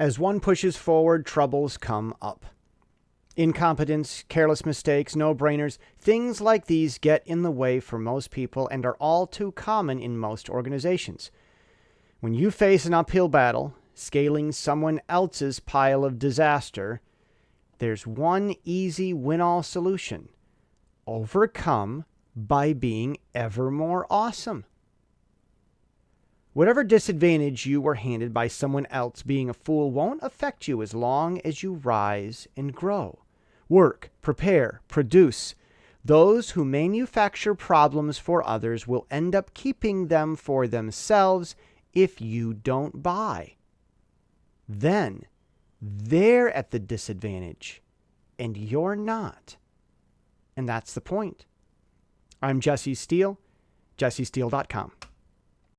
As one pushes forward, troubles come up. Incompetence, careless mistakes, no brainers, things like these get in the way for most people and are all too common in most organizations. When you face an uphill battle, scaling someone else's pile of disaster, there's one easy win all solution overcome by being ever more awesome. Whatever disadvantage you were handed by someone else being a fool won't affect you as long as you rise and grow. Work, prepare, produce. Those who manufacture problems for others will end up keeping them for themselves if you don't buy. Then they're at the disadvantage and you're not. And that's the point. I'm Jesse Steele, jessesteele.com.